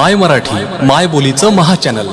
माय मराठी माय बोलीचं महाचॅनल